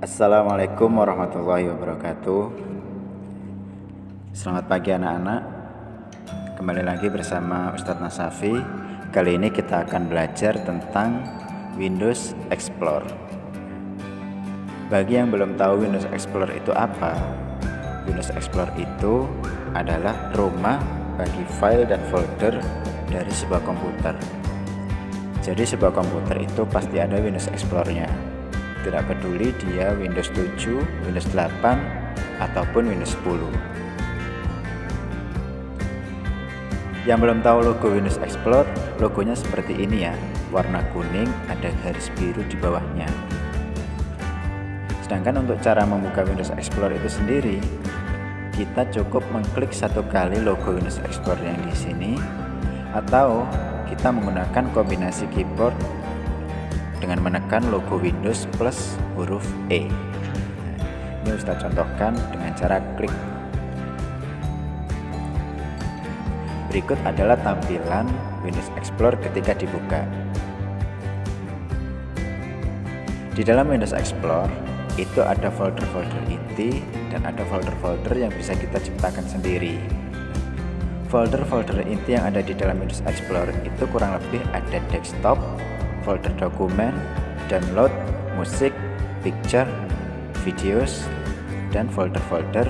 Assalamualaikum warahmatullahi wabarakatuh. Selamat pagi anak-anak. Kembali lagi bersama Ustadz Nasafi. Kali ini kita akan belajar tentang Windows Explorer. Bagi yang belum tahu Windows Explorer itu apa Windows Explorer itu adalah rumah bagi file dan folder dari sebuah komputer. Jadi sebuah komputer itu pasti ada Windows Explorer-nya tidak peduli dia Windows 7, Windows 8, ataupun Windows 10. Yang belum tahu logo Windows Explorer, logonya seperti ini ya, warna kuning, ada garis biru di bawahnya. Sedangkan untuk cara membuka Windows Explorer itu sendiri, kita cukup mengklik satu kali logo Windows Explorer yang di sini, atau kita menggunakan kombinasi keyboard dengan menekan logo Windows plus huruf E. Ini Ustaz contohkan dengan cara klik. Berikut adalah tampilan Windows Explorer ketika dibuka. Di dalam Windows Explorer itu ada folder-folder inti dan ada folder-folder yang bisa kita ciptakan sendiri. Folder-folder inti yang ada di dalam Windows Explorer itu kurang lebih ada desktop, folder dokumen, download, musik, picture, videos, dan folder-folder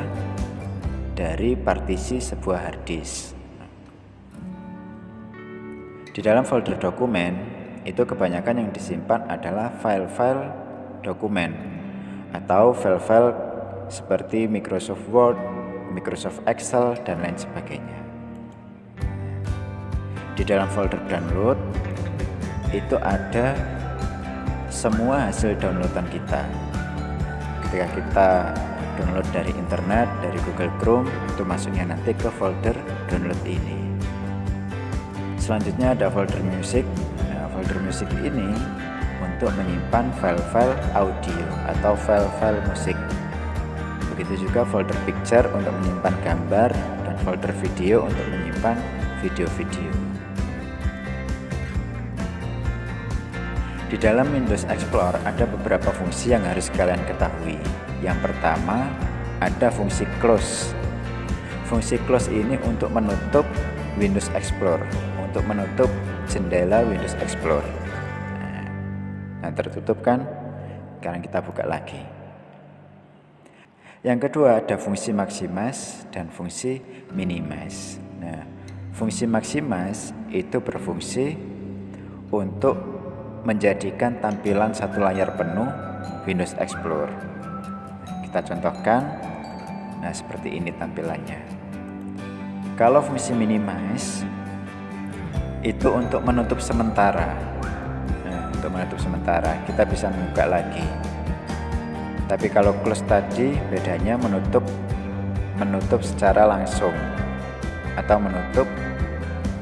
dari partisi sebuah hard disk. Di dalam folder dokumen, itu kebanyakan yang disimpan adalah file-file dokumen atau file-file seperti Microsoft Word, Microsoft Excel, dan lain sebagainya. Di dalam folder download, itu ada semua hasil downloadan kita. Ketika kita download dari internet dari Google Chrome itu masuknya nanti ke folder download ini. Selanjutnya ada folder music. Nah, folder music ini untuk menyimpan file-file audio atau file-file musik. Begitu juga folder picture untuk menyimpan gambar dan folder video untuk menyimpan video-video Di dalam Windows Explorer ada beberapa fungsi yang harus kalian ketahui. Yang pertama, ada fungsi close. Fungsi close ini untuk menutup Windows Explorer, untuk menutup jendela Windows Explorer. Nah, tertutup kan? Sekarang kita buka lagi. Yang kedua ada fungsi maximize dan fungsi minimize. Nah, fungsi maximize itu berfungsi untuk menjadikan tampilan satu layar penuh Windows Explorer. Kita contohkan, nah seperti ini tampilannya. Kalau fungsi minimize itu untuk menutup sementara. Nah, untuk menutup sementara kita bisa membuka lagi. Tapi kalau close tadi bedanya menutup menutup secara langsung atau menutup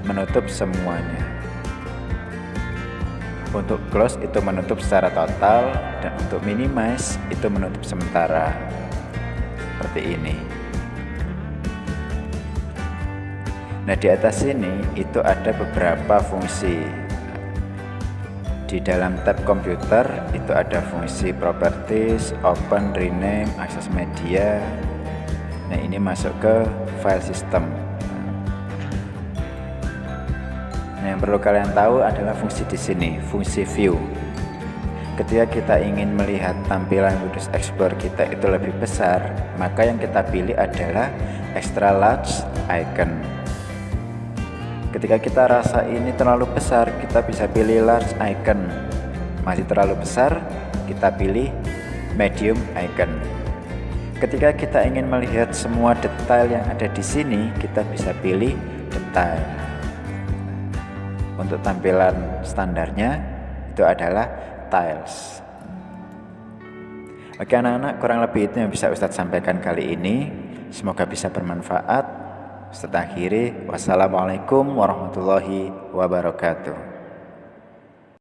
menutup semuanya. Untuk close itu menutup secara total dan untuk minimize itu menutup sementara. Seperti ini. Nah, di atas sini itu ada beberapa fungsi. Di dalam tab komputer itu ada fungsi properties, open, rename, akses media. Nah, ini masuk ke file system. Yang perlu kalian tahu adalah fungsi di sini, fungsi view. Ketika kita ingin melihat tampilan Windows Explorer kita itu lebih besar, maka yang kita pilih adalah extra large icon. Ketika kita rasa ini terlalu besar, kita bisa pilih large icon. Masih terlalu besar, kita pilih medium icon. Ketika kita ingin melihat semua detail yang ada di sini, kita bisa pilih detail untuk tampilan standarnya itu adalah tiles. Oke anak-anak kurang lebih itu yang bisa Ustadz sampaikan kali ini. Semoga bisa bermanfaat. Ustadz akhiri wassalamualaikum warahmatullahi wabarakatuh